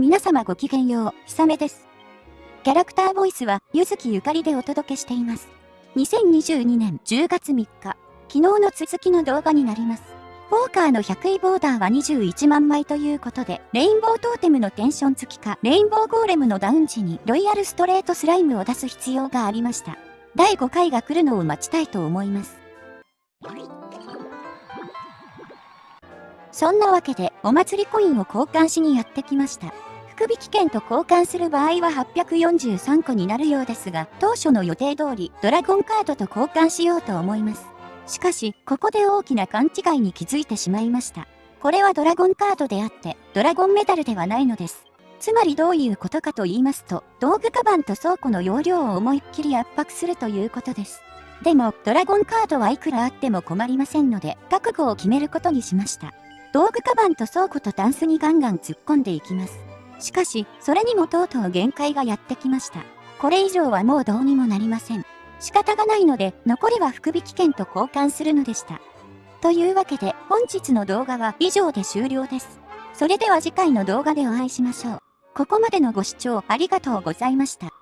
皆様ごきげんよう、ひさめです。キャラクターボイスは、ゆずきゆかりでお届けしています。2022年10月3日、昨日の続きの動画になります。ポーカーの100位ボーダーは21万枚ということで、レインボートーテムのテンション付きか、レインボーゴーレムのダウン時にロイヤルストレートスライムを出す必要がありました。第5回が来るのを待ちたいと思います。そんなわけで、お祭りコインを交換しにやってきました。福引券と交換する場合は843個になるようですが、当初の予定通り、ドラゴンカードと交換しようと思います。しかし、ここで大きな勘違いに気づいてしまいました。これはドラゴンカードであって、ドラゴンメダルではないのです。つまりどういうことかと言いますと、道具カバンと倉庫の容量を思いっきり圧迫するということです。でも、ドラゴンカードはいくらあっても困りませんので、覚悟を決めることにしました。道具カバンと倉庫とタンスにガンガン突っ込んでいきます。しかし、それにもとうとう限界がやってきました。これ以上はもうどうにもなりません。仕方がないので、残りは福引券と交換するのでした。というわけで、本日の動画は以上で終了です。それでは次回の動画でお会いしましょう。ここまでのご視聴ありがとうございました。